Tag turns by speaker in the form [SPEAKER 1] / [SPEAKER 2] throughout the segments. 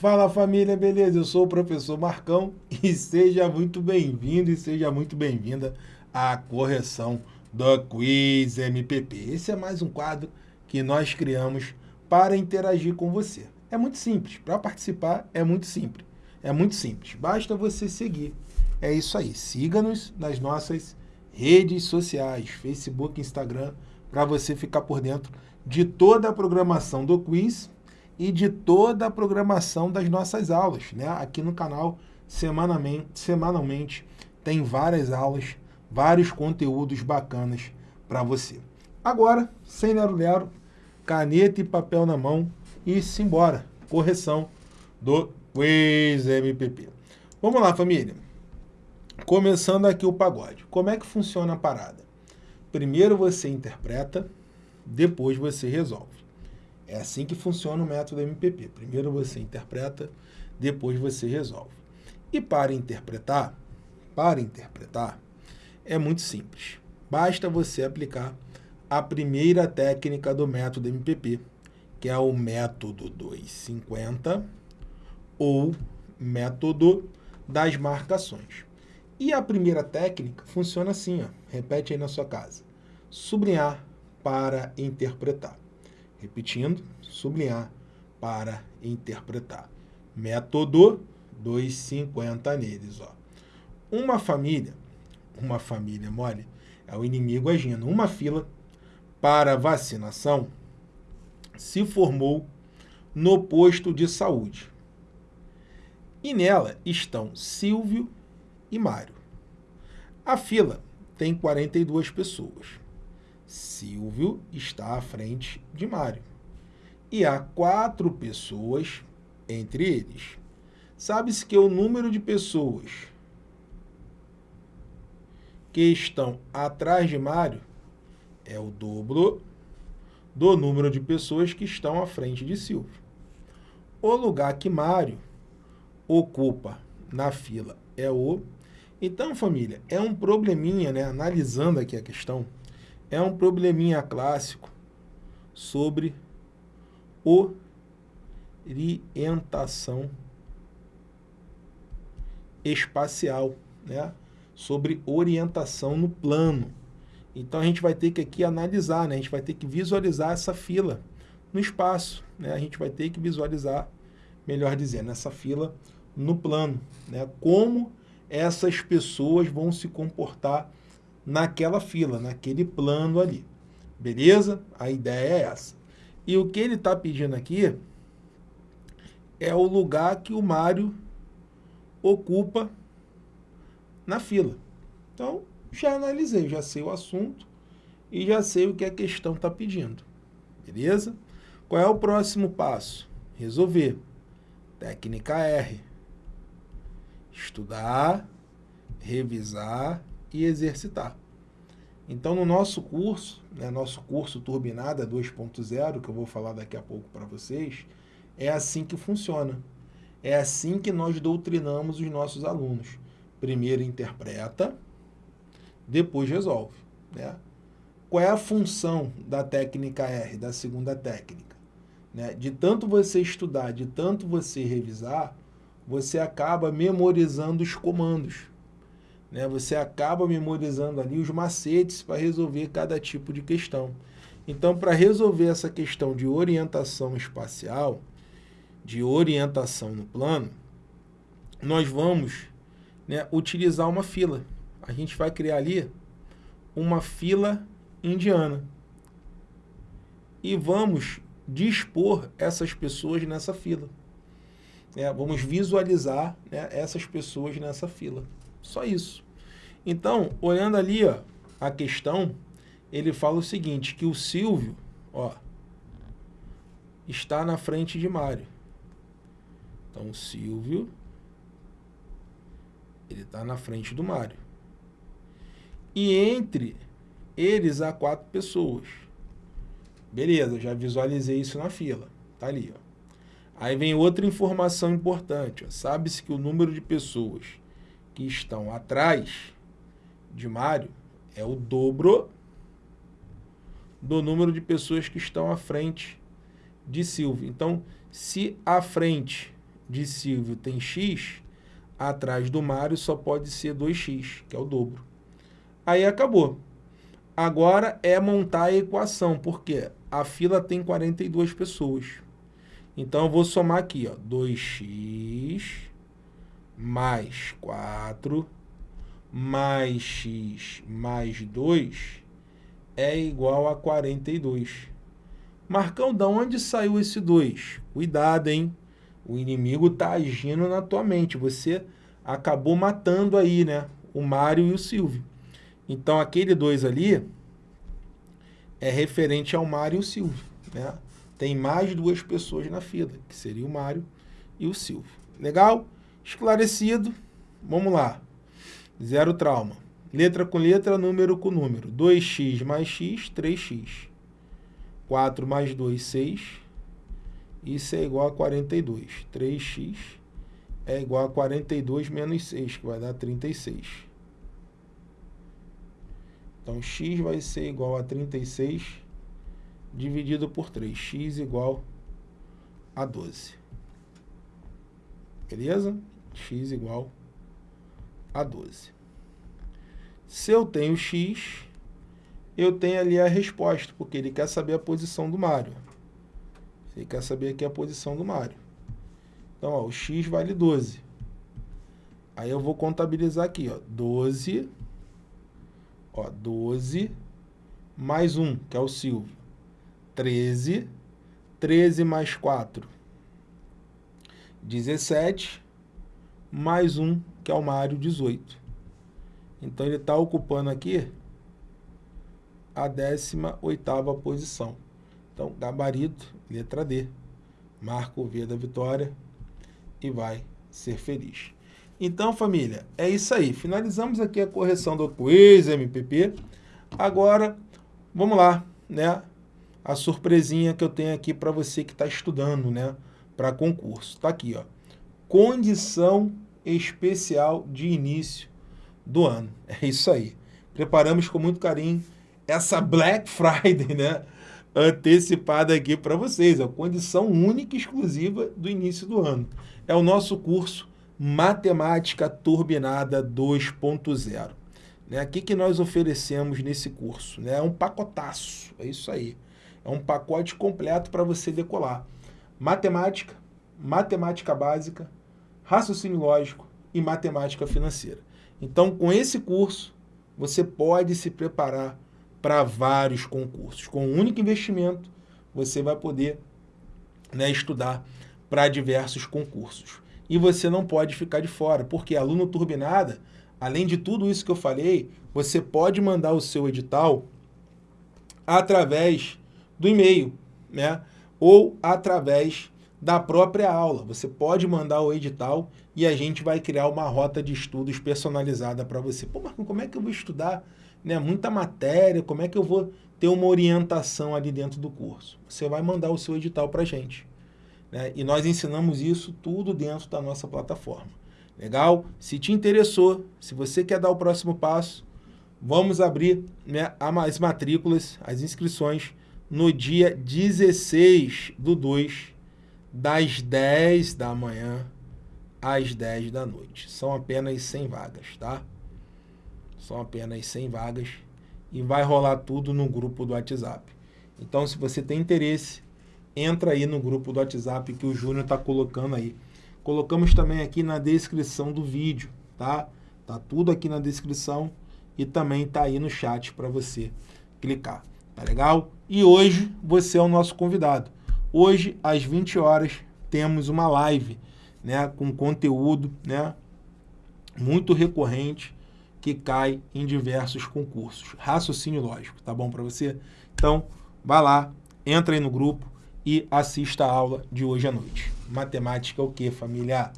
[SPEAKER 1] Fala família, beleza? Eu sou o professor Marcão e seja muito bem-vindo e seja muito bem-vinda à correção do Quiz MPP. Esse é mais um quadro que nós criamos para interagir com você. É muito simples, para participar é muito simples. É muito simples, basta você seguir. É isso aí, siga-nos nas nossas redes sociais, Facebook, Instagram, para você ficar por dentro de toda a programação do quiz e de toda a programação das nossas aulas. Né? Aqui no canal, semanalmente, semanalmente tem várias aulas, vários conteúdos bacanas para você. Agora, sem lero-lero, caneta e papel na mão e simbora. Correção do Quiz MPP. Vamos lá, família. Começando aqui o pagode. Como é que funciona a parada? Primeiro você interpreta, depois você resolve. É assim que funciona o método MPP. Primeiro você interpreta, depois você resolve. E para interpretar, para interpretar, é muito simples. Basta você aplicar a primeira técnica do método MPP, que é o método 250 ou método das marcações. E a primeira técnica funciona assim, ó. repete aí na sua casa. Sublinhar para interpretar. Repetindo, sublinhar para interpretar. Método 250 neles. Ó. Uma família, uma família mole, é o inimigo agindo. Uma fila para vacinação se formou no posto de saúde. E nela estão Silvio e Mário. A fila tem 42 pessoas. Silvio está à frente de Mário. E há quatro pessoas entre eles. Sabe-se que o número de pessoas que estão atrás de Mário é o dobro do número de pessoas que estão à frente de Silvio. O lugar que Mário ocupa na fila é o então, família, é um probleminha, né? Analisando aqui a questão, é um probleminha clássico sobre orientação espacial, né? Sobre orientação no plano. Então, a gente vai ter que aqui analisar, né? A gente vai ter que visualizar essa fila no espaço, né? A gente vai ter que visualizar, melhor dizendo, essa fila no plano, né? Como essas pessoas vão se comportar naquela fila, naquele plano ali. Beleza? A ideia é essa. E o que ele está pedindo aqui é o lugar que o Mário ocupa na fila. Então, já analisei, já sei o assunto e já sei o que a questão está pedindo. Beleza? Qual é o próximo passo? Resolver. Técnica R estudar, revisar e exercitar. Então, no nosso curso, né, nosso curso Turbinada 2.0, que eu vou falar daqui a pouco para vocês, é assim que funciona. É assim que nós doutrinamos os nossos alunos. Primeiro interpreta, depois resolve. Né? Qual é a função da técnica R, da segunda técnica? Né? De tanto você estudar, de tanto você revisar, você acaba memorizando os comandos. Né? Você acaba memorizando ali os macetes para resolver cada tipo de questão. Então, para resolver essa questão de orientação espacial, de orientação no plano, nós vamos né, utilizar uma fila. A gente vai criar ali uma fila indiana. E vamos dispor essas pessoas nessa fila né, vamos visualizar né, essas pessoas nessa fila. Só isso. Então, olhando ali ó, a questão, ele fala o seguinte, que o Silvio ó, está na frente de Mário. Então, o Silvio ele está na frente do Mário. E entre eles há quatro pessoas. Beleza, já visualizei isso na fila. Tá ali, ó. Aí vem outra informação importante. Sabe-se que o número de pessoas que estão atrás de Mário é o dobro do número de pessoas que estão à frente de Silvio. Então, se à frente de Silvio tem x, atrás do Mário só pode ser 2x, que é o dobro. Aí acabou. Agora é montar a equação, porque a fila tem 42 pessoas. Então, eu vou somar aqui, ó, 2x mais 4 mais x mais 2 é igual a 42. Marcão, da onde saiu esse 2? Cuidado, hein? O inimigo está agindo na tua mente. Você acabou matando aí, né? O Mário e o Silvio. Então, aquele 2 ali é referente ao Mário e o Silvio, né? Tem mais duas pessoas na fila, que seria o Mário e o Silvio. Legal? Esclarecido. Vamos lá. Zero trauma. Letra com letra, número com número. 2x mais x, 3x. 4 mais 2, 6. Isso é igual a 42. 3x é igual a 42 menos 6, que vai dar 36. Então, x vai ser igual a 36 dividido por 3. x igual a 12. Beleza? X igual a 12. Se eu tenho x, eu tenho ali a resposta, porque ele quer saber a posição do Mário. Ele quer saber aqui a posição do Mário. Então, ó, o x vale 12. Aí eu vou contabilizar aqui, ó, 12, ó, 12 mais 1, que é o Silvio. 13, 13 mais 4, 17, mais 1, que é o Mário, 18. Então, ele está ocupando aqui a 18ª posição. Então, gabarito, letra D. Marca o V da vitória e vai ser feliz. Então, família, é isso aí. Finalizamos aqui a correção do quiz MPP. Agora, vamos lá, né? A surpresinha que eu tenho aqui para você que está estudando, né? Para concurso. Está aqui, ó. Condição especial de início do ano. É isso aí. Preparamos com muito carinho essa Black Friday, né? antecipada aqui para vocês. A condição única e exclusiva do início do ano. É o nosso curso Matemática Turbinada 2.0. Né? O que, que nós oferecemos nesse curso? Né? É um pacotaço, é isso aí. É um pacote completo para você decolar. Matemática, matemática básica, raciocínio lógico e matemática financeira. Então, com esse curso, você pode se preparar para vários concursos. Com um único investimento, você vai poder né, estudar para diversos concursos. E você não pode ficar de fora, porque aluno turbinada, além de tudo isso que eu falei, você pode mandar o seu edital através do e-mail, né? ou através da própria aula. Você pode mandar o edital e a gente vai criar uma rota de estudos personalizada para você. Pô, Marcos, como é que eu vou estudar né, muita matéria, como é que eu vou ter uma orientação ali dentro do curso? Você vai mandar o seu edital para a gente. Né? E nós ensinamos isso tudo dentro da nossa plataforma. Legal? Se te interessou, se você quer dar o próximo passo, vamos abrir né, as matrículas, as inscrições, no dia 16 do 2, das 10 da manhã às 10 da noite. São apenas 100 vagas, tá? São apenas 100 vagas e vai rolar tudo no grupo do WhatsApp. Então, se você tem interesse, entra aí no grupo do WhatsApp que o Júnior está colocando aí. Colocamos também aqui na descrição do vídeo, tá? Tá tudo aqui na descrição e também tá aí no chat para você clicar, tá legal? E hoje você é o nosso convidado. Hoje, às 20 horas, temos uma live, né, com conteúdo, né, muito recorrente que cai em diversos concursos. Raciocínio lógico, tá bom para você? Então, vá lá, entra aí no grupo e assista a aula de hoje à noite. Matemática é o que, família?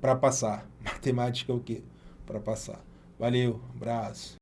[SPEAKER 1] Para passar. Matemática é o que? Para passar. Valeu, abraço.